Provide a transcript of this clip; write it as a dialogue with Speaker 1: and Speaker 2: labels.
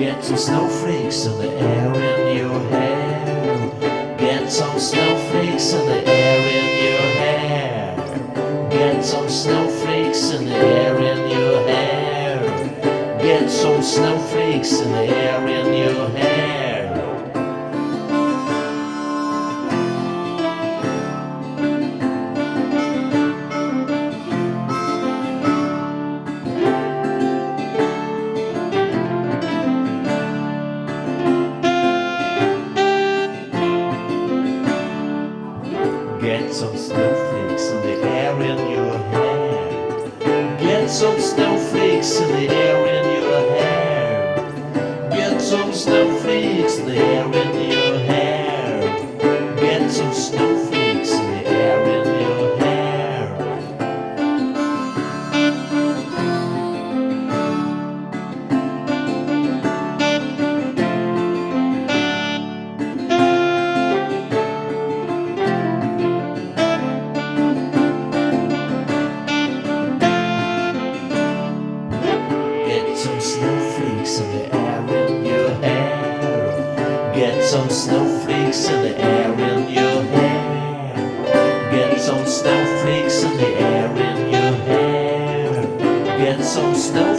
Speaker 1: Get some snowflakes in the air in your hair. Get some snowflakes in the air in your hair. Get some snowflakes in the air in your hair. Get some snowflakes in the air in your hair. Get some snowflakes in the air in your hair. Get some snowflakes in the air in your hair. Get some snowflakes snowflakes in the air in your hair. Get some snowflakes in the air in your hair. Get some snowflakes in the air in your hair. Get some.